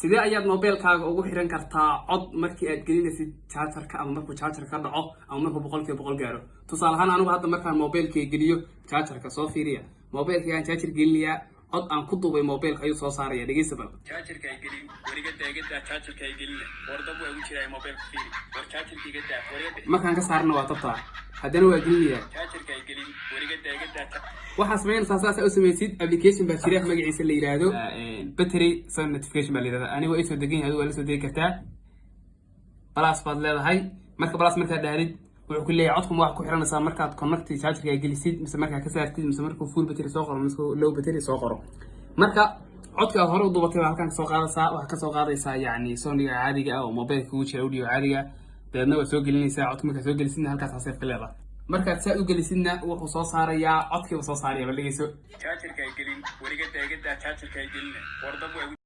sidee ayaad mobilkaaga ugu xiran kartaa cod markii aad gelinaysid jaajarka ama markuu jaajar ka dhaco ama markuu boqolkiiba boqol gaaro? Tusaale ahaan anigu hadda markaan mobilkay geliyo jaajarka soo fiiriya. Mobilkaygaan jaajar gelinayaa cod aan ku duubay mobilka ayuu soo saaraya dhegeysta bal jaajarka ay gelin warigada igadaa jaajarka ay gelin. Wardab waa ugu jiraa mobilka fiiri. War jaajarka igadaa warigada markaan ka saarna waa tabtaa. Haddana waa gelinayaa. Jaajarka ay gelin warigada igadaa waxaa samaynaysaa saas u samaysid application baa jira magaciisa la yiraahdo. Battery sun notification baa la yirahdaa aniga isoo degan yahay adigu waa la soo degi kartaa. Balas baad leedahay. Marka balas markaad dhahdid wuxuu ku leeyahay codkuma waxaad ku xiranaysaa. Markaad connect chargerka ay gelisid mise markaad ka saartid mise markuu full battery soo qoro mise low battery soo qoro. Marka codka aad hore u dubatay baa halkan ka soo qaadaysaa waxaad ka soo qaadaysaa yacni soniga caadiga ah oo mobilka kugu jira audio caadiga. Dabeedna waad soo gelinaysaa codka markaad soo gelisidna halkaas haseef ka leedahay markaad saa u gelisidna wuxuu soo saarayaa codkiiba soo saaraya bal dhegeyso jaajarka ay gelin warigada igadaa jaajarka ay gelin wardab waa ugu